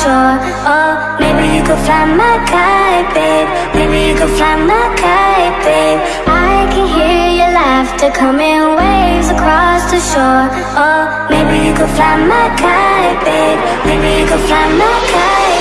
shore Oh, maybe you could fly my kite, babe. Maybe you could fly my kite, babe. I can hear your laughter coming waves across the shore. Oh, maybe you could fly my kite, babe. Maybe you could fly my kite,